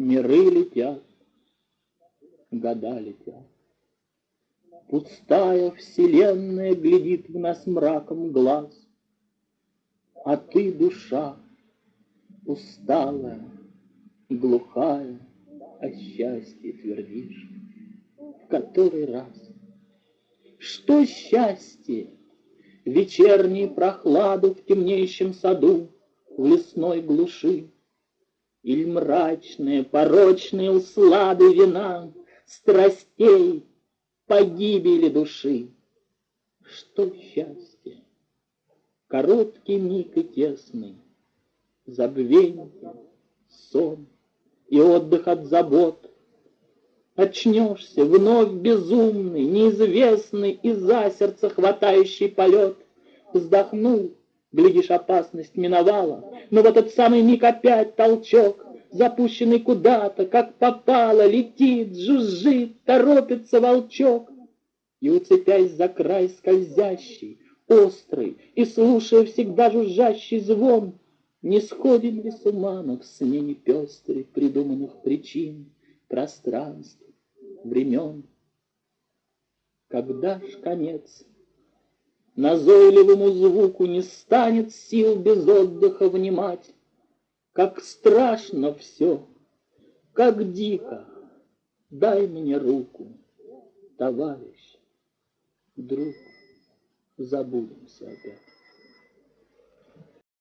Миры летят, года летят. Пустая вселенная глядит в нас мраком глаз, А ты, душа, усталая, глухая, О счастье твердишь в который раз. Что счастье? Вечернюю прохладу в темнейшем саду, В лесной глуши. Иль мрачные, порочные услады вина, Страстей, погибели души. Что счастье? Короткий миг и тесный, Забвенье, сон и отдых от забот, Очнешься, вновь безумный, неизвестный И за сердце хватающий полет. Вздохнул, глядишь, опасность миновала, Но в этот самый миг опять толчок, Запущенный куда-то, как попало, Летит, жужжит, торопится волчок. И, уцепясь за край скользящий, Острый и слушая всегда жужжащий звон, Не сходим ли с ума в смене пестрой Придуманных причин, пространств, времен. Когда ж конец? Назойливому звуку не станет сил без отдыха внимать. Как страшно все, как дико, дай мне руку, товарищ, друг, забудемся опять.